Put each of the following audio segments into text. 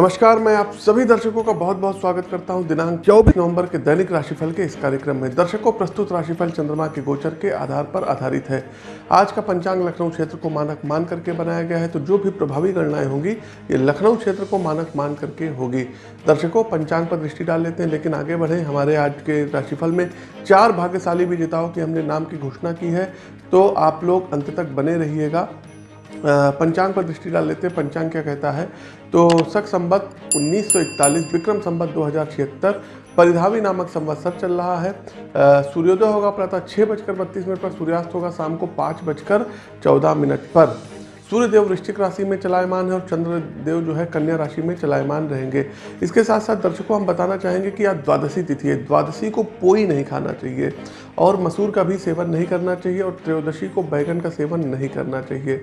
नमस्कार, मैं आप सभी दर्शकों का बहुत बहुत स्वागत करता हूँ दिनांक 24 नवंबर के दैनिक राशिफल के इस कार्यक्रम में। दर्शकों, प्रस्तुत राशिफल चंद्रमा के गोचर के आधार पर आधारित है। आज का पंचांग लखनऊ क्षेत्र को मानक मान करके बनाया गया है तो जो भी प्रभावी गणनाएँ होंगी, ये लखनऊ क्षेत्र को मानक मान करके होगी। दर्शकों, पंचांग पर दृष्टि डाल लेते हैं, लेकिन आगे बढ़े। हमारे आज के राशिफल में चार भाग्यशाली विजेताओं की हमने नाम की घोषणा की है तो आप लोग अंत तक बने रहिएगा। पंचांग पर दृष्टि डाल लेते हैं। पंचांग क्या कहता है? तो सख संबत 1941 विक्रम संबत दो परिधावी नामक संवत्सर चल रहा है। सूर्योदय होगा प्रातः छः बजकर बत्तीस मिनट पर, सूर्यास्त होगा शाम को पाँच बजकर चौदह मिनट पर। सूर्यदेव वृश्चिक राशि में चलायमान है और चंद्रदेव जो है कन्या राशि में चलायमान रहेंगे। इसके साथ साथ दर्शकों, हम बताना चाहेंगे कि आज द्वादशी तिथि है। द्वादशी को पोई नहीं खाना चाहिए और मसूर का भी सेवन नहीं करना चाहिए और त्रयोदशी को बैगन का सेवन नहीं करना चाहिए।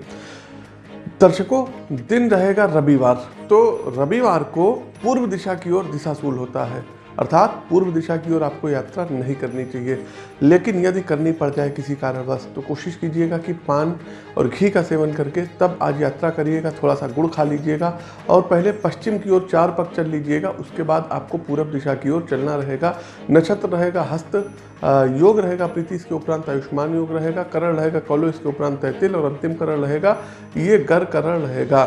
दर्शकों दिन रहेगा रविवार। तो रविवार को पूर्व दिशा की ओर दिशाशूल होता है। अर्थात पूर्व दिशा की ओर आपको यात्रा नहीं करनी चाहिए। लेकिन यदि करनी पड़ जाए किसी कारणवश तो कोशिश कीजिएगा कि पान और घी का सेवन करके तब आज यात्रा करिएगा थोड़ा सा गुड़ खा लीजिएगा और पहले पश्चिम की ओर चार पक चल लीजिएगा, उसके बाद आपको पूर्व दिशा की ओर चलना रहेगा। नक्षत्र रहेगा हस्त योग रहेगा प्रीति, इसके उपरांत आयुष्मान योग रहेगा, करण रहेगा कौलो, इसके उपरांत तैतिल और अंतिम करण रहेगा। ये गर करण रहेगा।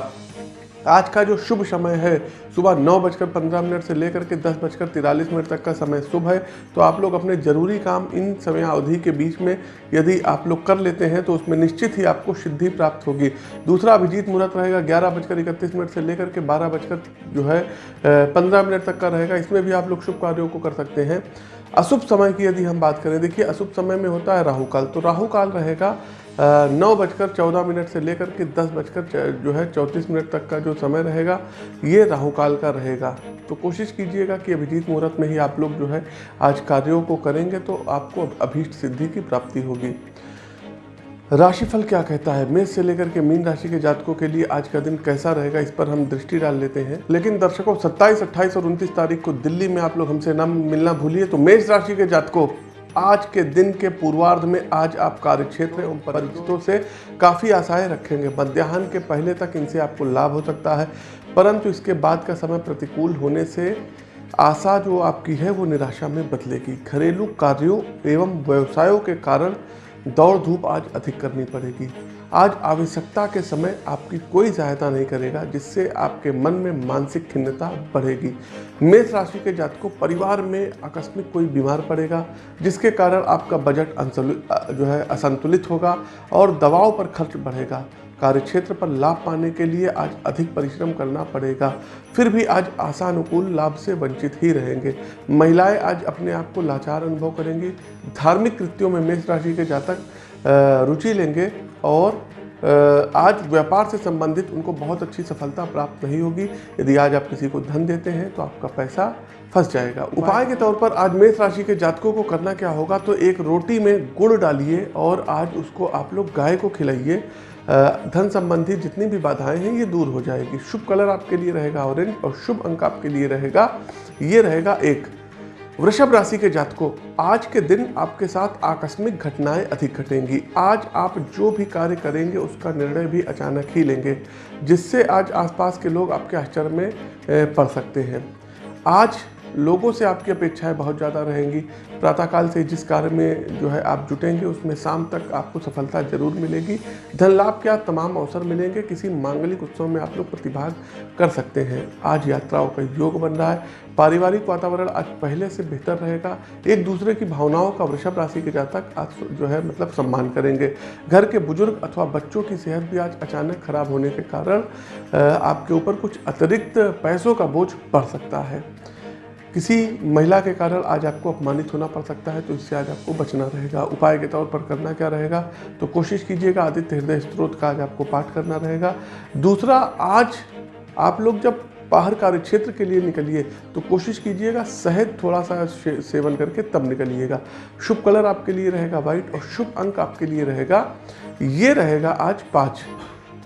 आज का जो शुभ समय है, सुबह नौ बजकर पंद्रह मिनट से लेकर के दस बजकर तिरालीस मिनट तक का समय शुभ है। तो आप लोग अपने ज़रूरी काम इन समय अवधि के बीच में यदि आप लोग कर लेते हैं तो उसमें निश्चित ही आपको सिद्धि प्राप्त होगी। दूसरा अभिजीत मुहूर्त रहेगा, ग्यारह बजकर इकतीस मिनट से लेकर के बारह बजकर जो है पंद्रह मिनट तक का रहेगा। इसमें भी आप लोग शुभ कार्यों को कर सकते हैं। अशुभ समय की यदि हम बात करें, देखिए अशुभ समय में होता है राहु काल तो राहु काल रहेगा नौ बजकर चौदह मिनट से लेकर के दस बजकर जो है चौंतीस मिनट तक का जो समय रहेगा ये राहु काल का रहेगा। तो कोशिश कीजिएगा कि अभिजीत मुहूर्त में ही आप लोग जो है आज कार्यों को करेंगे तो आपको अभीष्ट सिद्धि की प्राप्ति होगी। राशिफल क्या कहता है? मेष से लेकर के मीन राशि के जातकों के लिए आज का दिन कैसा रहेगा इस पर हम दृष्टि डाल लेते हैं। लेकिन दर्शकों 27, 28 और 29 तारीख को दिल्ली में आप लोग हमसे न मिलना भूलिए तो मेष राशि के जातकों आज के दिन के पूर्वार्ध में आज आप कार्य क्षेत्र एवं परिचितों से काफ़ी आशाएँ रखेंगे। मध्याह्न के पहले तक इनसे आपको लाभ हो सकता है, परंतु इसके बाद का समय प्रतिकूल होने से आशा जो आपकी है वो निराशा में बदलेगी। घरेलू कार्यों एवं व्यवसायों के कारण दौड़ धूप आज अधिक करनी पड़ेगी। आज आवश्यकता के समय आपकी कोई सहायता नहीं करेगा, जिससे आपके मन में मानसिक खिन्नता बढ़ेगी। मेष राशि के जातकों, परिवार में आकस्मिक कोई बीमार पड़ेगा, जिसके कारण आपका बजट जो है, असंतुलित होगा और दवाओं पर खर्च बढ़ेगा। कार्यक्षेत्र पर लाभ पाने के लिए आज अधिक परिश्रम करना पड़ेगा। फिर भी आज आशानुकूल लाभ से वंचित ही रहेंगे। महिलाएँ आज अपने आप को लाचार अनुभव करेंगी। धार्मिक कृत्यों में मेष राशि के जातक रुचि लेंगे। और आज व्यापार से संबंधित उनको बहुत अच्छी सफलता प्राप्त नहीं होगी। यदि आज आप किसी को धन देते हैं तो आपका पैसा फंस जाएगा। उपाय के तौर पर आज मेष राशि के जातकों को करना क्या होगा तो एक रोटी में गुड़ डालिए और आज उसको आप लोग गाय को खिलाइए। धन संबंधी जितनी भी बाधाएँ हैं ये दूर हो जाएगी। शुभ कलर आपके लिए रहेगा ऑरेंज और शुभ अंक आपके लिए रहेगा ये रहेगा एक। वृषभ राशि के जातकों, आज के दिन आपके साथ आकस्मिक घटनाएँ अधिक घटेंगी। आज आप जो भी कार्य करेंगे, उसका निर्णय भी अचानक ही लेंगे, जिससे आज आसपास के लोग आपके आश्चर्य में पड़ सकते हैं। आज लोगों से आपकी अपेक्षाएँ बहुत ज़्यादा रहेंगी। प्रातःकाल से जिस कार्य में जो है आप जुटेंगे, उसमें शाम तक आपको सफलता ज़रूर मिलेगी। धन लाभ के तमाम अवसर मिलेंगे। किसी मांगलिक उत्सव में आप लोग प्रतिभाग कर सकते हैं। आज यात्राओं का योग बन रहा है। पारिवारिक वातावरण आज पहले से बेहतर रहेगा। एक दूसरे की भावनाओं का वृषभ राशि के जातक आज जो है मतलब सम्मान करेंगे। घर के बुज़ुर्ग अथवा बच्चों की सेहत भी आज अचानक खराब होने के कारण आपके ऊपर कुछ अतिरिक्त पैसों का बोझ बढ़ सकता है। किसी महिला के कारण आज आपको अपमानित होना पड़ सकता है तो इससे आज आपको बचना रहेगा। उपाय के तौर पर करना क्या रहेगा तो कोशिश कीजिएगा, आदित्य हृदय स्त्रोत का आज आपको पाठ करना रहेगा। दूसरा, आज आप लोग जब बाहर कार्य क्षेत्र के लिए निकलिए तो कोशिश कीजिएगा शहद थोड़ा सा सेवन करके तब निकलिएगा। शुभ कलर आपके लिए रहेगा वाइट और शुभ अंक आपके लिए रहेगा। ये रहेगा आज पाँच।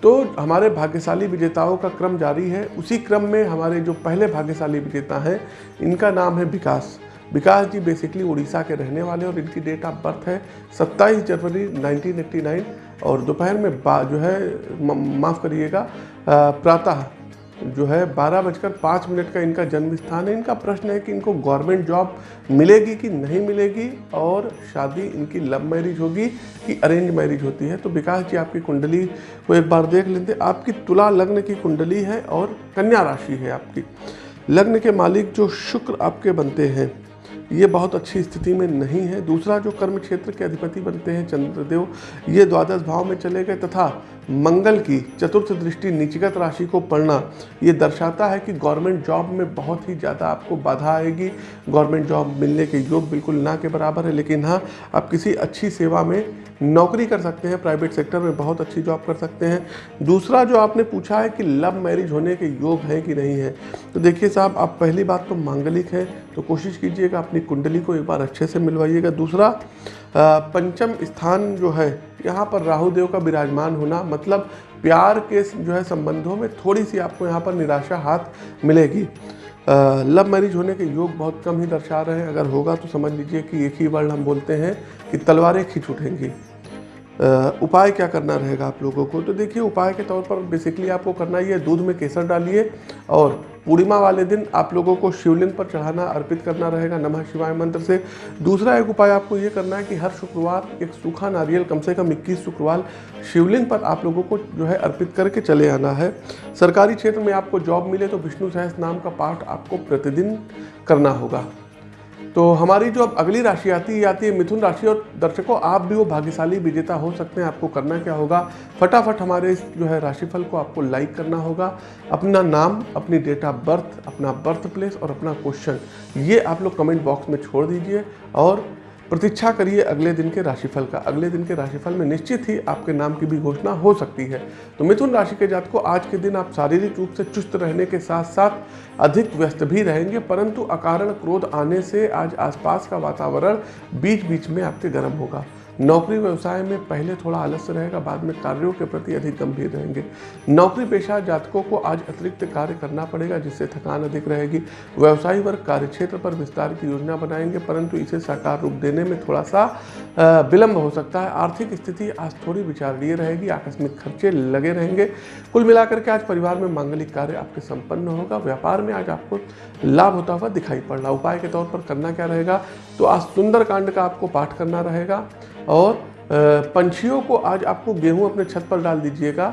तो हमारे भाग्यशाली विजेताओं का क्रम जारी है। उसी क्रम में हमारे जो पहले भाग्यशाली विजेता हैं, इनका नाम है विकास। विकास जी बेसिकली उड़ीसा के रहने वाले और इनकी डेट ऑफ़ बर्थ है 27 जनवरी 1989 और दोपहर में जो है माफ़ करिएगा प्रातः जो है, बारह बजकर पाँच मिनट का इनका जन्म स्थान है। इनका प्रश्न है कि इनको गवर्नमेंट जॉब मिलेगी कि नहीं मिलेगी और शादी इनकी लव मैरिज होगी कि अरेंज मैरिज होती है। तो विकास जी, आपकी कुंडली को एक बार देख लेते आपकी तुला लग्न की कुंडली है और कन्या राशि है आपकी। लग्न के मालिक जो शुक्र आपके बनते हैं, ये बहुत अच्छी स्थिति में नहीं है। दूसरा जो कर्म क्षेत्र के अधिपति बनते हैं, चंद्रदेव, ये द्वादश भाव में चले गए तथा मंगल की चतुर्थ दृष्टि नीचगत राशि को पढ़ना, ये दर्शाता है कि गवर्नमेंट जॉब में बहुत ही ज़्यादा आपको बाधा आएगी। गवर्नमेंट जॉब मिलने के योग बिल्कुल ना के बराबर है, लेकिन हाँ आप किसी अच्छी सेवा में नौकरी कर सकते हैं, प्राइवेट सेक्टर में बहुत अच्छी जॉब कर सकते हैं। दूसरा जो आपने पूछा है कि लव मैरिज होने के योग हैं कि नहीं है तो देखिए साहब, आप पहली बात तो मांगलिक है तो कोशिश कीजिएगा अपनी कुंडली को एक बार अच्छे से मिलवाइएगा। दूसरा पंचम स्थान जो है यहाँ पर राहु देव का विराजमान होना मतलब प्यार के जो है संबंधों में थोड़ी सी आपको यहाँ पर निराशा हाथ मिलेगी। लव मैरिज होने के योग बहुत कम ही दर्शा रहे हैं। अगर होगा तो समझ लीजिए कि एक ही वर्ड हम बोलते हैं कि तलवारें खींच उठेंगी। उपाय क्या करना रहेगा आप लोगों को? तो देखिए, उपाय के तौर पर बेसिकली आपको करना ये दूध में केसर डालिए और पूर्णिमा वाले दिन आप लोगों को शिवलिंग पर चढ़ाना अर्पित करना रहेगा नमः शिवाय मंत्र से। दूसरा एक उपाय आपको ये करना है कि हर शुक्रवार एक सूखा नारियल, कम से कम इक्कीस शुक्रवार शिवलिंग पर आप लोगों को जो है अर्पित करके चले आना है। सरकारी क्षेत्र में आपको जॉब मिले तो विष्णु सहस नाम का पाठ आपको प्रतिदिन करना होगा। तो हमारी जो अब अगली राशि आती है आती है मिथुन राशि, और दर्शकों, आप भी वो भाग्यशाली विजेता हो सकते हैं, आपको करना क्या होगा? फटाफट हमारे इस जो है राशिफल को आपको लाइक करना होगा। अपना नाम, अपनी डेट ऑफ़ बर्थ अपना बर्थ प्लेस और अपना क्वेश्चन ये आप लोग कमेंट बॉक्स में छोड़ दीजिए। और प्रतीक्षा करिए अगले दिन के राशिफल का। अगले दिन के राशिफल में निश्चित ही आपके नाम की भी घोषणा हो सकती है। तो मिथुन राशि के जात को आज के दिन आप शारीरिक रूप से चुस्त रहने के साथ साथ अधिक व्यस्त भी रहेंगे, परंतु अकारण क्रोध आने से आज आसपास का वातावरण बीच बीच में आपके गर्म होगा। नौकरी व्यवसाय में पहले थोड़ा आलस्य रहेगा, बाद में कार्यों के प्रति अधिक गंभीर रहेंगे। नौकरी पेशा जातकों को आज अतिरिक्त कार्य करना पड़ेगा, जिससे थकान अधिक रहेगी। व्यवसायी वर्ग कार्य क्षेत्र पर विस्तार की योजना बनाएँगे, परंतु इसे साकार रूप देने में थोड़ा सा विलंब हो सकता है। आर्थिक स्थिति आज थोड़ी विचारणीय रहेगी, आकस्मिक खर्चे लगे रहेंगे। कुल मिलाकर के आज परिवार में मांगलिक कार्य आपके संपन्न होगा, व्यापार में आज आपको लाभ होता हुआ दिखाई पड़ रहा उपाय के तौर पर करना क्या रहेगा? तो आज सुंदर कांड का आपको पाठ करना रहेगा। और पंछियों को आज आपको गेहूँ अपने छत पर डाल दीजिएगा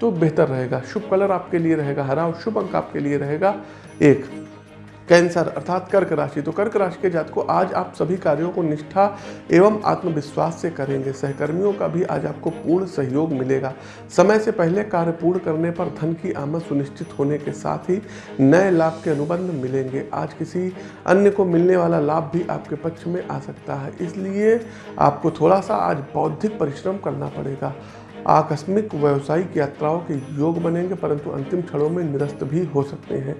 तो बेहतर रहेगा। शुभ कलर आपके लिए रहेगा, हरा और शुभ अंक आपके लिए रहेगा। एक कैंसर, अर्थात कर्क राशि। तो कर्क राशि के जात को आज आप सभी कार्यों को निष्ठा एवं आत्मविश्वास से करेंगे। सहकर्मियों का भी आज आपको पूर्ण सहयोग मिलेगा। समय से पहले कार्य पूर्ण करने पर धन की आमद सुनिश्चित होने के साथ ही नए लाभ के अनुबंध मिलेंगे। आज किसी अन्य को मिलने वाला लाभ भी आपके पक्ष में आ सकता है। इसलिए आपको थोड़ा सा आज बौद्धिक परिश्रम करना पड़ेगा। आकस्मिक व्यावसायिक यात्राओं के योग बनेंगे, परंतु अंतिम क्षणों में निरस्त भी हो सकते हैं।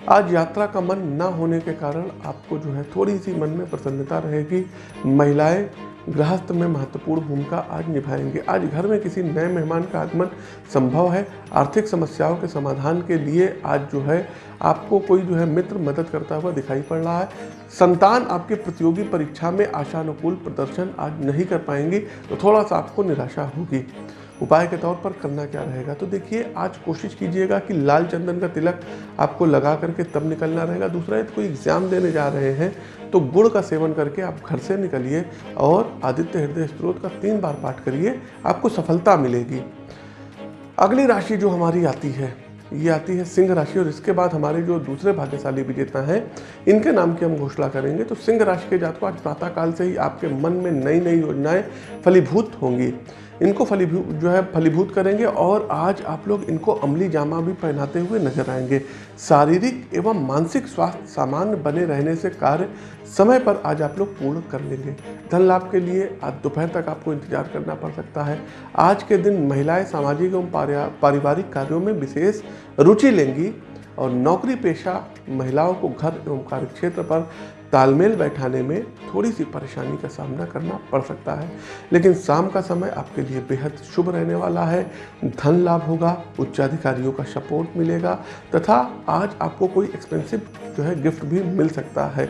आज यात्रा का मन न होने के कारण आपको जो है थोड़ी सी मन में प्रसन्नता रहेगी। महिलाएँ गृहस्थ में महत्वपूर्ण भूमिका आज निभाएँगे। आज घर में किसी नए मेहमान का आगमन संभव है। आर्थिक समस्याओं के समाधान के लिए आज जो है आपको कोई जो है मित्र मदद करता हुआ दिखाई पड़ रहा है। संतान आपके प्रतियोगी परीक्षा में आशानुकूल प्रदर्शन आज नहीं कर पाएँगी तो थोड़ा सा आपको निराशा होगी। उपाय के तौर पर करना क्या रहेगा? तो देखिए, आज कोशिश कीजिएगा कि लाल चंदन का तिलक आपको लगा करके तब निकलना रहेगा। दूसरा, यदि कोई एग्ज़ाम देने जा रहे हैं तो गुड़ का सेवन करके आप घर से निकलिए और आदित्य हृदय स्त्रोत का तीन बार पाठ करिए, आपको सफलता मिलेगी। अगली राशि जो हमारी आती है, ये आती है सिंह राशि और इसके बाद हमारे जो दूसरे भाग्यशाली विजेता हैं, इनके नाम की हम घोषणा करेंगे। तो सिंह राशि के जात को आज प्रातःकाल से ही आपके मन में नई नई योजनाएँ फलीभूत होंगी। इनको फलीभूत जो है फलीभूत करेंगे और आज आप लोग इनको अमली जामा भी पहनाते हुए नज़र आएँगे। शारीरिक एवं मानसिक स्वास्थ्य सामान्य बने रहने से कार्य समय पर आज आप लोग पूर्ण कर लेंगे। धन लाभ के लिए आज दोपहर तक आपको इंतज़ार करना पड़ सकता है। आज के दिन महिलाएँ सामाजिक एवं पारिवारिक कार्यों में विशेष रुचि लेंगी और नौकरी पेशा महिलाओं को घर एवं कार्य क्षेत्र पर तालमेल बैठाने में थोड़ी सी परेशानी का सामना करना पड़ सकता है, लेकिन शाम का समय आपके लिए बेहद शुभ रहने वाला है। धन लाभ होगा, उच्चाधिकारियों का सपोर्ट मिलेगा, तथा आज आपको कोई एक्सपेंसिव जो है गिफ्ट भी मिल सकता है।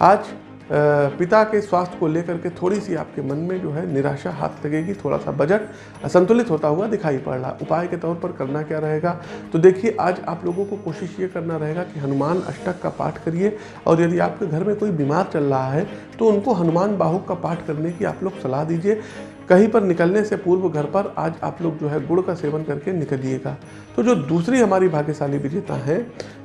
आज पिता के स्वास्थ्य को लेकर के थोड़ी सी आपके मन में जो है निराशा हाथ लगेगी थोड़ा सा बजट असंतुलित होता हुआ दिखाई पड़ रहा। उपाय के तौर पर करना क्या रहेगा? तो देखिए, आज आप लोगों को कोशिश ये करना रहेगा कि हनुमान अष्टक का पाठ करिए और यदि आपके घर में कोई बीमार चल रहा है तो उनको हनुमान बाहुक का पाठ करने की आप लोग सलाह दीजिए। कहीं पर निकलने से पूर्व घर पर आज आप लोग जो है गुड़ का सेवन करके निकलिएगा तो जो दूसरी हमारी भाग्यशाली विजेता हैं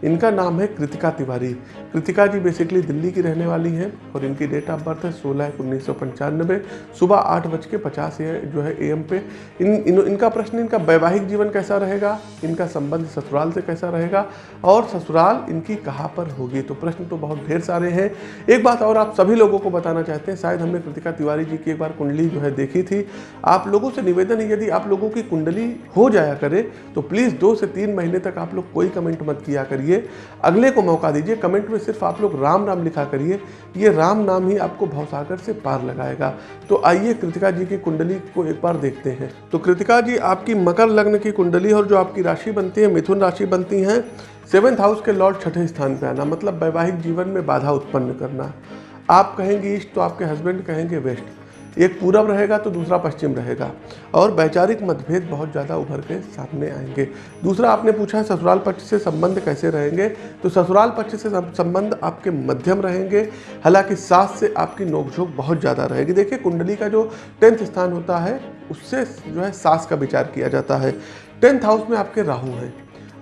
इनका नाम है कृतिका तिवारी। कृतिका जी बेसिकली दिल्ली की रहने वाली हैं और इनकी डेट ऑफ़ बर्थ है सोलह एक उन्नीस सौ पंचानबे सुबह आठ बज के पचास जो है ए एम पे। इन, इन इनका प्रश्न इनका वैवाहिक जीवन कैसा रहेगा? इनका संबंध ससुराल से कैसा रहेगा? और ससुराल इनकी कहाँ पर होगी? तो प्रश्न तो बहुत ढेर सारे हैं। एक बात और आप सभी लोगों को बताना चाहते हैं शायद हमने कृतिका तिवारी जी की एक बार कुंडली जो है देखी थी। आप लोगों से निवेदन है, यदि आप लोगों की कुंडली हो जाया करे तो प्लीज़ दो से तीन महीने तक आप लोग कोई कमेंट मत किया करिए। अगले को मौका दीजिए कमेंट में सिर्फ़ आप लोग राम नाम लिखा करिए। ये राम नाम ही आपको भवसागर से पार लगाएगा। तो आइए कृतिका जी की कुंडली को एक बार देखते हैं। तो कृतिका जी, आपकी मकर लग्न की कुंडली और जो आपकी राशि बनती है, मिथुन राशि बनती हैं सेवेंथ हाउस के लॉर्ड छठे स्थान पर आना मतलब वैवाहिक जीवन में बाधा उत्पन्न करना। आप कहेंगे ईस्ट तो आपके हस्बैंड कहेंगे वेस्ट एक पूरब रहेगा तो दूसरा पश्चिम रहेगा। और वैचारिक मतभेद बहुत ज़्यादा उभर के सामने आएँगे। दूसरा आपने पूछा है, ससुराल पक्ष से संबंध कैसे रहेंगे? तो ससुराल पक्ष से संबंध आपके मध्यम रहेंगे। हालाँकि सास से आपकी नोकझोंक बहुत ज़्यादा रहेगी। देखिए, कुंडली का जो टेंथ स्थान होता है, उससे जो है सास का विचार किया जाता है। टेंथ हाउस में आपके राहु हैं।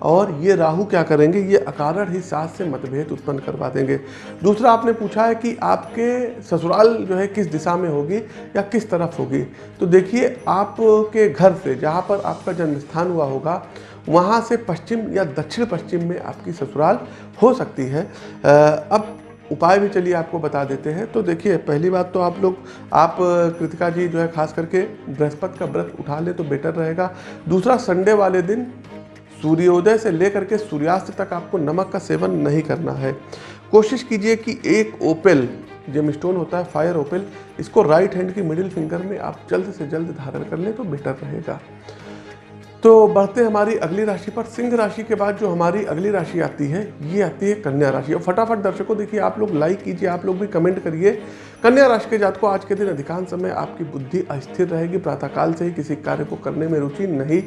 और ये राहु क्या करेंगे? ये अकारण ही सास से मतभेद उत्पन्न करवा देंगे। दूसरा आपने पूछा है कि आपके ससुराल जो है किस दिशा में होगी या किस तरफ़ होगी? तो देखिए, आपके घर से जहाँ पर आपका जन्म स्थान हुआ होगा, वहाँ से पश्चिम या दक्षिण पश्चिम में आपकी ससुराल हो सकती है। अब उपाय भी चलिए आपको बता देते हैं। तो देखिए, पहली बात तो आप लोग, आप कृतिका जी जो है खास करके बृहस्पति का व्रत उठा ले तो बेटर रहेगा। दूसरा, संडे वाले दिन सूर्योदय से लेकर के सूर्यास्त तक आपको नमक का सेवन नहीं करना है। कोशिश कीजिए कि एक ओपेल जेम स्टोन होता है, फायर ओपेल, इसको राइट हैंड की मिडिल फिंगर में आप जल्द से जल्द धारण कर लें तो बेटर रहेगा। तो बढ़ते हमारी अगली राशि पर। सिंह राशि के बाद जो हमारी अगली राशि आती है, ये आती है कन्या राशि। और फटाफट दर्शकों, देखिए आप लोग लाइक कीजिए, आप लोग भी कमेंट करिए। कन्या राशि के जात को आज के दिन अधिकांश समय आपकी बुद्धि अस्थिर रहेगी, प्रातःकाल से ही किसी कार्य को करने में रुचि नहीं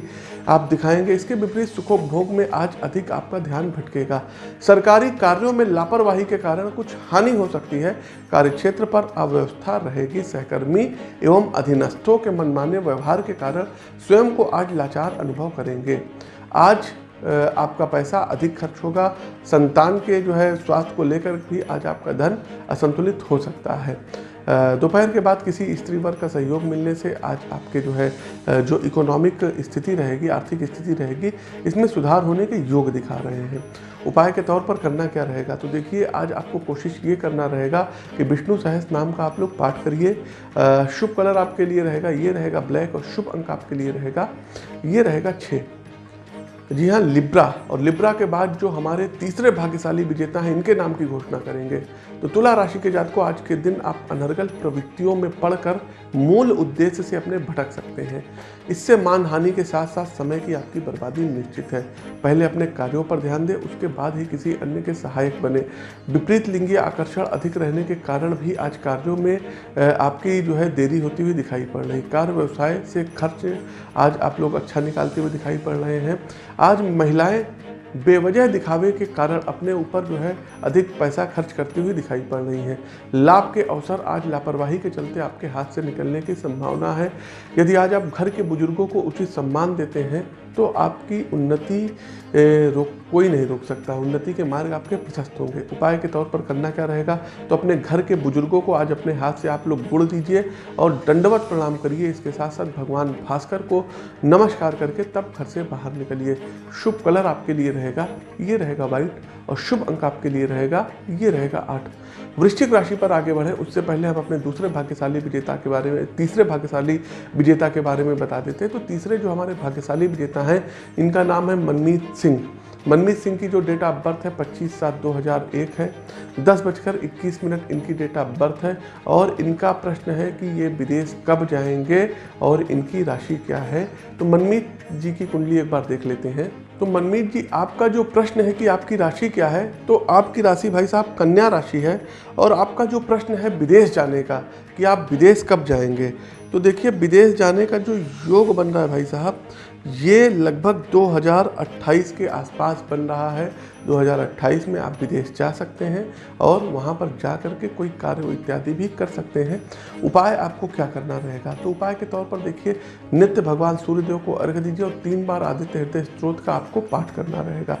आप दिखाएँगे। इसके विपरीत सुखोपभोग में आज अधिक आपका ध्यान भटकेगा। सरकारी कार्यों में लापरवाही के कारण कुछ हानि हो सकती है। कार्यक्षेत्र पर अव्यवस्था रहेगी। सहकर्मी एवं अधीनस्थों के मनमाने व्यवहार के कारण स्वयं को आज लाचार अनुभव करेंगे। आज आपका पैसा अधिक खर्च होगा। संतान के जो है स्वास्थ्य को लेकर भी आज आपका धन असंतुलित हो सकता है। दोपहर के बाद किसी स्त्री वर्ग का सहयोग मिलने से आज आपके जो है जो इकोनॉमिक स्थिति रहेगी, आर्थिक स्थिति रहेगी, इसमें सुधार होने के योग दिखा रहे हैं। उपाय के तौर पर करना क्या रहेगा? तो देखिए, आज आपको कोशिश ये करना रहेगा कि विष्णु सहस नाम का आप लोग पाठ करिए। शुभ कलर आपके लिए रहेगा, ये रहेगा ब्लैक और शुभ अंक आपके लिए रहेगा। ये रहेगा छः जी हाँ लिब्रा और लिब्रा के बाद जो हमारे तीसरे भाग्यशाली विजेता हैं, इनके नाम की घोषणा करेंगे। तो तुला राशि के जात को आज के दिन आप अनर्गल प्रवृत्तियों में पढ़कर मूल उद्देश्य से अपने भटक सकते हैं। इससे मान हानि के साथ साथ समय की आपकी बर्बादी निश्चित है। पहले अपने कार्यों पर ध्यान दें, उसके बाद ही किसी अन्य के सहायक बने। विपरीत लिंगीय आकर्षण अधिक रहने के कारण भी आज कार्यों में आपकी जो है देरी होती हुई दिखाई पड़ रही। कार्य व्यवसाय से खर्च आज आप लोग अच्छा निकालते हुए दिखाई पड़ रहे हैं। आज महिलाएँ बेवजह दिखावे के कारण अपने ऊपर जो है अधिक पैसा खर्च करती हुई दिखाई पड़ रही है। लाभ के अवसर आज लापरवाही के चलते आपके हाथ से निकलने की संभावना है। यदि आज आप घर के बुज़ुर्गों को उचित सम्मान देते हैं तो आपकी उन्नति रोक, कोई नहीं रोक सकता। उन्नति के मार्ग आपके प्रशस्त होंगे। उपाय के तौर पर करना क्या रहेगा? तो अपने घर के बुज़ुर्गों को आज अपने हाथ से आप लोग गुड़ दीजिए और दंडवत प्रणाम करिए। इसके साथ साथ भगवान भास्कर को नमस्कार करके तब घर से बाहर निकलिए। शुभ कलर आपके लिए रहेगा। ये रहेगा वाइट और शुभ अंक आपके लिए रहेगा, ये रहेगा आठ। वृश्चिक राशि पर आगे बढ़े। उससे पहले हम अपने दूसरे भाग्यशाली विजेता के बारे में, तीसरे भाग्यशाली विजेता के बारे में बता देते हैं। तो तीसरे जो हमारे भाग्यशाली विजेता हैं, इनका नाम है मनमीत सिंह। मनमीत सिंह की जो डेट ऑफ़ बर्थ है 25 सात 2001 है। दस बजकर इक्कीस मिनट इनकी डेट ऑफ़ बर्थ है और इनका प्रश्न है कि ये विदेश कब जाएँगे और इनकी राशि क्या है? तो मनमीत जी की कुंडली एक बार देख लेते हैं। तो मनमीत जी, आपका जो प्रश्न है कि आपकी राशि क्या है तो आपकी राशि भाई साहब कन्या राशि है और आपका जो प्रश्न है विदेश जाने का, कि आप विदेश कब जाएँगे? तो देखिए, विदेश जाने का जो योग बन रहा है भाई साहब ये लगभग 2028 के आसपास बन रहा है। 2028 में आप विदेश जा सकते हैं और वहाँ पर जा कर के कोई कार्य इत्यादि भी कर सकते हैं। उपाय आपको क्या करना रहेगा? तो उपाय के तौर पर देखिए, नित्य भगवान सूर्यदेव को अर्घ दीजिए और तीन बार आदित्य हृदय स्त्रोत का आपको पाठ करना रहेगा।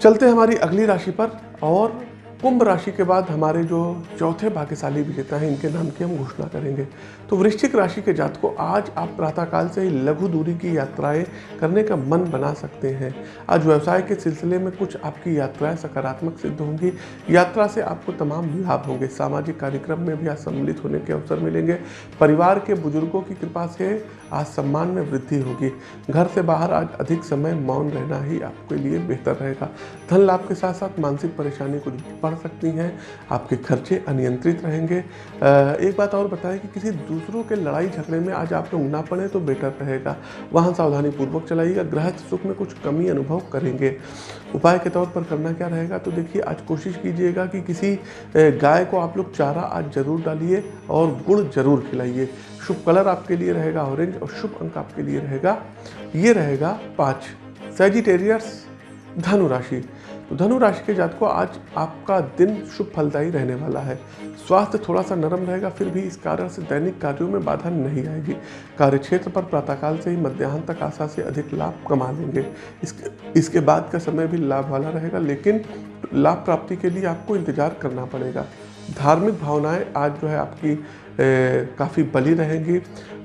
चलते हमारी अगली राशि पर और कुंभ राशि के बाद हमारे जो चौथे भाग्यशाली विजेता हैं, इनके नाम की हम घोषणा करेंगे। तो वृश्चिक राशि के जात को आज आप प्रातःकाल से ही लघु दूरी की यात्राएँ करने का मन बना सकते हैं। आज व्यवसाय के सिलसिले में कुछ आपकी यात्राएँ सकारात्मक सिद्ध होंगी। यात्रा से आपको तमाम लाभ होंगे। सामाजिक कार्यक्रम में भी आज सम्मिलित होने के अवसर मिलेंगे। परिवार के बुज़ुर्गों की कृपा से आज सम्मान में वृद्धि होगी। घर से बाहर आज अधिक समय मौन रहना ही आपके लिए बेहतर रहेगा। धन लाभ के साथ साथ मानसिक परेशानी कुछ बढ़ सकती हैं। आपके खर्चे अनियंत्रित रहेंगे। एक बात और बताएँ कि किसी दूसरों के लड़ाई झगड़े में आज आप लोग ना पड़े तो बेटर रहेगा। वहाँ सावधानी पूर्वक चलाइएगा ग्रह सुख में कुछ कमी अनुभव करेंगे। उपाय के तौर पर करना क्या रहेगा? तो देखिए, आज कोशिश कीजिएगा कि किसी गाय को आप लोग चारा आज ज़रूर डालिए और गुड़ ज़रूर खिलाइए। शुभ कलर आपके लिए रहेगा, ऑरेंज और शुभ अंक आपके लिए रहेगा। ये रहेगा पाँच। सेजिटेरियस धनु राशि। तो धनु राशि के जात को आज आपका दिन शुभ फलदायी रहने वाला है। स्वास्थ्य थोड़ा सा नरम रहेगा, फिर भी इस कारण से दैनिक कार्यों में बाधा नहीं आएगी। कार्य क्षेत्र पर प्रातःकाल से ही मध्याह्न तक आशा से अधिक लाभ कमा लेंगे। इसके इसके बाद का समय भी लाभ वाला रहेगा, लेकिन लाभ प्राप्ति के लिए आपको इंतज़ार करना पड़ेगा। धार्मिक भावनाएँ आज जो है आपकी काफ़ी बली रहेंगी।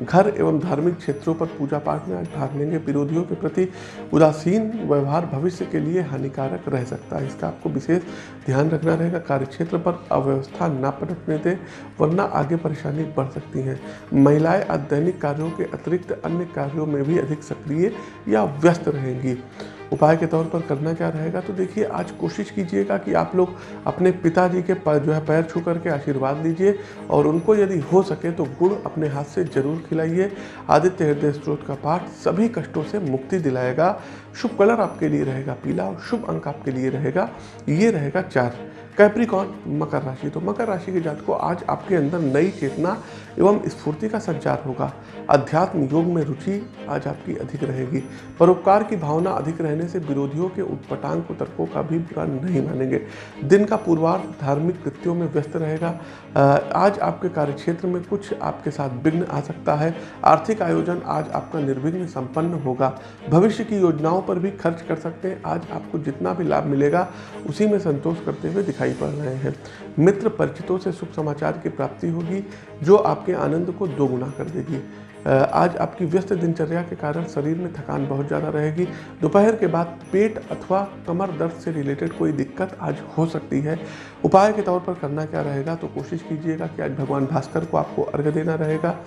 घर एवं धार्मिक क्षेत्रों पर पूजा पाठ में आज भाग लेंगे। विरोधियों के प्रति उदासीन व्यवहार भविष्य के लिए हानिकारक रह सकता है। इसका आपको विशेष ध्यान रखना रहेगा। कार्यक्षेत्र पर अव्यवस्था ना पलटने दें, वरना आगे परेशानी बढ़ सकती हैं। महिलाएँ आज दैनिक कार्यों के अतिरिक्त अन्य कार्यों में भी अधिक सक्रिय या व्यस्त रहेंगी। उपाय के तौर पर करना क्या रहेगा? तो देखिए, आज कोशिश कीजिएगा कि आप लोग अपने पिताजी के पर जो है, पैर छू करके आशीर्वाद लीजिए और उनको यदि हो सके तो गुड़ अपने हाथ से ज़रूर खिलाइए। आदित्य हृदय स्त्रोत का पाठ सभी कष्टों से मुक्ति दिलाएगा। शुभ कलर आपके लिए रहेगा पीला और शुभ अंक आपके लिए रहेगा। ये रहेगा चार। कैप्रिकॉन मकर राशि। तो मकर राशि के जात को आज आपके अंदर नई चेतना एवं स्फूर्ति का संचार होगा। अध्यात्म योग में रुचि आज आपकी अधिक रहेगी। परोपकार की भावना अधिक रहने से विरोधियों के उत्पटांग तर्कों का भी बुरा नहीं मानेंगे। दिन का पूर्वार्ध धार्मिक कृत्यों में व्यस्त रहेगा। आज आपके कार्यक्षेत्र में कुछ आपके साथ विघ्न आ सकता है। आर्थिक आयोजन आज आपका निर्विघ्न संपन्न होगा। भविष्य की योजनाओं पर भी खर्च कर सकते हैं। आज आपको जितना भी लाभ मिलेगा, उसी में संतोष करते हुए दिखाई पड़ रहे हैं। मित्र परिचितों से शुभ समाचार की प्राप्ति होगी, जो आपके आनंद को दोगुना कर देगी। आज आपकी व्यस्त दिनचर्या के कारण शरीर में थकान बहुत ज़्यादा रहेगी। दोपहर के बाद पेट अथवा कमर दर्द से रिलेटेड कोई दिक्कत आज हो सकती है। उपाय के तौर पर करना क्या रहेगा तो कोशिश कीजिएगा कि आज भगवान भास्कर को आपको अर्घ देना रहेगा।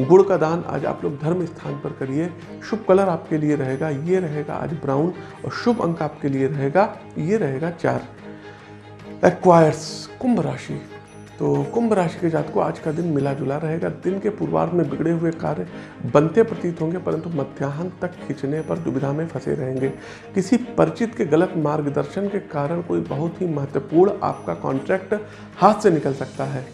गुड़ का दान आज आप लोग धर्म स्थान पर करिए। शुभ कलर आपके लिए रहेगा, ये रहेगा आज ब्राउन और शुभ अंक आपके लिए रहेगा, ये रहेगा चार। एक्वायर्स कुंभ राशि। तो कुंभ राशि के जात को आज का दिन मिला जुला रहेगा। दिन के पूर्वार्ध में बिगड़े हुए कार्य बनते प्रतीत होंगे, परंतु मध्याह्न तक खींचने पर दुविधा में फंसे रहेंगे। किसी परिचित के गलत मार्गदर्शन के कारण कोई बहुत ही महत्वपूर्ण आपका कॉन्ट्रैक्ट हाथ से निकल सकता है।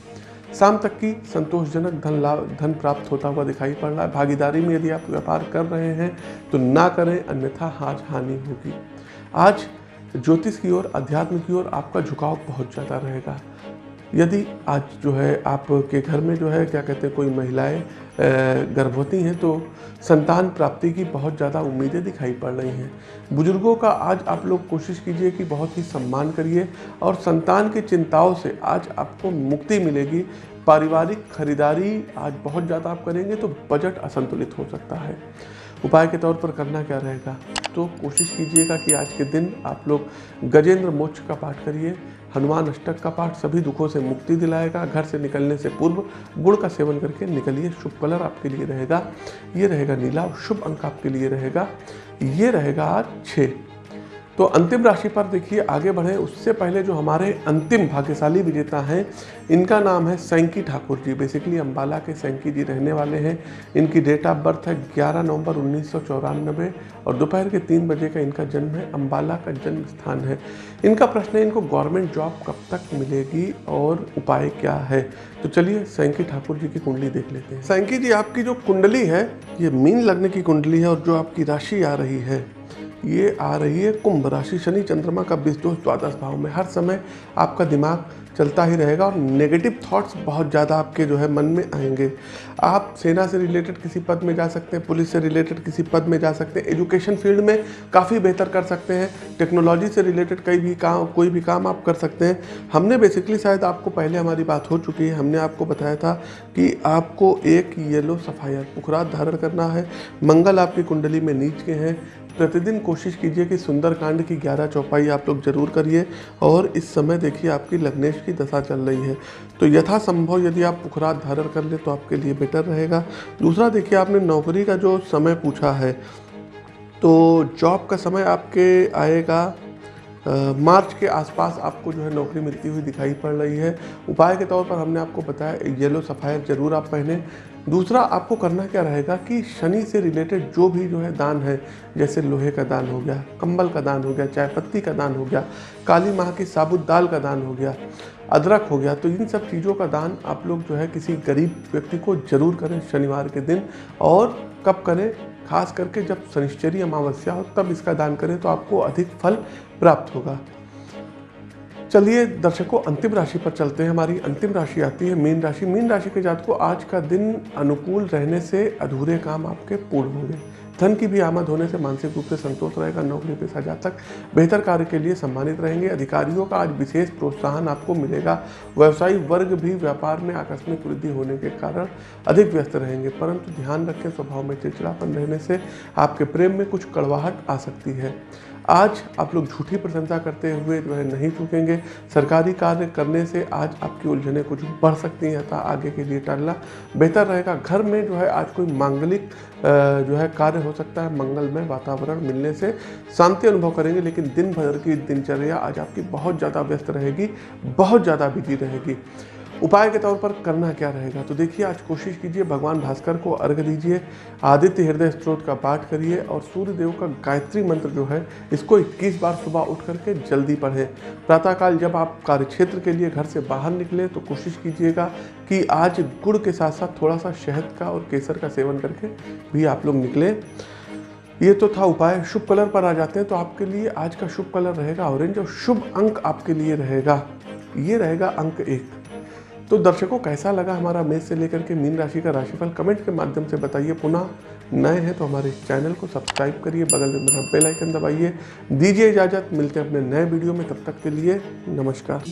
शाम तक की संतोषजनक धन लाभ, धन प्राप्त होता हुआ दिखाई पड़ रहा है। भागीदारी में यदि आप व्यापार कर रहे हैं तो ना करें, अन्यथा आज हानि होगी। आज ज्योतिष की ओर, अध्यात्म की ओर आपका झुकाव बहुत ज़्यादा रहेगा। यदि आज जो है आपके घर में जो है, क्या कहते हैं, कोई महिलाएँ गर्भवती हैं तो संतान प्राप्ति की बहुत ज़्यादा उम्मीदें दिखाई पड़ रही हैं। बुज़ुर्गों का आज आप लोग कोशिश कीजिए कि बहुत ही सम्मान करिए और संतान की चिंताओं से आज आपको मुक्ति मिलेगी। पारिवारिक खरीदारी आज बहुत ज़्यादा आप करेंगे तो बजट असंतुलित हो सकता है। उपाय के तौर पर करना क्या रहेगा? तो कोशिश कीजिएगा कि आज के दिन आप लोग गजेंद्र मोक्ष का पाठ करिए, हनुमान अष्टक का पाठ सभी दुखों से मुक्ति दिलाएगा, घर से निकलने से पूर्व गुड़ का सेवन करके निकलिए, शुभ कलर आपके लिए रहेगा, ये रहेगा नीला शुभ अंक आपके लिए रहेगा, ये रहेगा आज छः तो अंतिम राशि पर देखिए, आगे बढ़े। उससे पहले जो हमारे अंतिम भाग्यशाली विजेता हैं, इनका नाम है सैंकी ठाकुर जी। बेसिकली अम्बाला के सैंकी जी रहने वाले हैं। इनकी डेट ऑफ़ बर्थ है 11 नवंबर उन्नीस सौ चौरानबे और दोपहर के तीन बजे का इनका जन्म है। अम्बाला का जन्म स्थान है। इनका प्रश्न है, इनको गवर्नमेंट जॉब कब तक मिलेगी और उपाय क्या है? तो चलिए सैंकी ठाकुर जी की कुंडली देख लेते हैं। सैंकी जी, आपकी जो कुंडली है, ये मीन लगने की कुंडली है और जो आपकी राशि आ रही है ये आ रही है कुंभ राशि। शनि चंद्रमा का बीस दोष द्वादश भाव में। हर समय आपका दिमाग चलता ही रहेगा और नेगेटिव थॉट्स बहुत ज़्यादा आपके जो है मन में आएँगे। आप सेना से रिलेटेड किसी पद में जा सकते हैं, पुलिस से रिलेटेड किसी पद में जा सकते हैं एजुकेशन फ़ील्ड में काफ़ी बेहतर कर सकते हैं। टेक्नोलॉजी से रिलेटेड कई भी काम, कोई भी काम आप कर सकते हैं। हमने बेसिकली शायद आपको पहले हमारी बात हो चुकी है। हमने आपको बताया था कि आपको एक येलो सफायर पुखरात धारण करना है। मंगल आपकी कुंडली में नीच के हैं। प्रतिदिन कोशिश कीजिए कि सुंदरकांड की ग्यारह चौपाई आप लोग ज़रूर करिए और इस समय देखिए आपकी लग्नेश की दशा चल रही है। तो यथासंभव यदि आप पुखरात धारण कर ले तो आपके लिए बेटर रहेगा। दूसरा देखिए आपने नौकरी का जो समय पूछा है तो जॉब का समय आपके आएगा मार्च के आसपास आपको जो है नौकरी मिलती हुई दिखाई पड़ रही है। उपाय के तौर पर हमने आपको बताया, येलो सफ़ायर ज़रूर आप पहने। दूसरा, आपको करना क्या रहेगा कि शनि से रिलेटेड जो भी जो है दान है, जैसे लोहे का दान हो गया, कंबल का दान हो गया, चाय पत्ती का दान हो गया, काली माह की साबुत दाल का दान हो गया, अदरक हो गया तो इन सब चीज़ों का दान आप लोग जो है किसी गरीब व्यक्ति को ज़रूर करें शनिवार के दिन। और कब करें? खास करके जब शनिश्चरी अमावस्या हो, तब इसका दान करें तो आपको अधिक फल प्राप्त होगा। चलिए दर्शकों अंतिम राशि पर चलते हैं। हमारी अंतिम राशि आती है मीन राशि। मीन राशि के जात को आज का दिन अनुकूल रहने से अधूरे काम आपके पूर्ण होंगे। धन की भी आमद होने से मानसिक रूप से संतोष रहेगा, नौकरी पेशा जातक बेहतर कार्य के लिए सम्मानित रहेंगे। अधिकारियों का आज विशेष प्रोत्साहन आपको मिलेगा। व्यवसायी वर्ग भी व्यापार में आकस्मिक वृद्धि होने के कारण अधिक व्यस्त रहेंगे, परंतु ध्यान रखें, स्वभाव में चिड़चिड़ापन रहने से आपके प्रेम में कुछ कड़वाहट आ सकती है। आज आप लोग झूठी प्रशंसा करते हुए जो है नहीं चूकेंगे। सरकारी कार्य करने से आज आपकी उलझने कुछ बढ़ सकती हैं अतः आगे के लिए टालना बेहतर रहेगा। घर में जो है आज कोई मांगलिक जो है कार्य हो सकता है, मंगलमय वातावरण मिलने से शांति अनुभव करेंगे, लेकिन दिन भर की दिनचर्या आज आपकी बहुत ज़्यादा व्यस्त रहेगी, बहुत ज़्यादा बिज़ी रहेगी। उपाय के तौर पर करना क्या रहेगा? तो देखिए, आज कोशिश कीजिए, भगवान भास्कर को अर्घ दीजिए, आदित्य हृदय स्त्रोत का पाठ करिए और सूर्य देव का गायत्री मंत्र जो है, इसको 21 बार सुबह उठ करके जल्दी पढ़ें। प्रातःकाल जब आप कार्यक्षेत्र के लिए घर से बाहर निकले तो कोशिश कीजिएगा कि आज गुड़ के साथ साथ थोड़ा सा शहद का और केसर का सेवन करके भी आप लोग निकले। ये तो था उपाय। शुभ कलर पर आ जाते हैं तो आपके लिए आज का शुभ कलर रहेगा ऑरेंज और शुभ अंक आपके लिए रहेगा। ये रहेगा अंक एक। तो दर्शकों, कैसा लगा हमारा मेष से लेकर के मीन राशि का राशिफल? कमेंट के माध्यम से बताइए। पुनः नए हैं तो हमारे चैनल को सब्सक्राइब करिए, बगल में मेरा बेल आइकन दबाइए। दीजिए इजाज़त, मिलते हैं अपने नए वीडियो में। तब तक के लिए नमस्कार।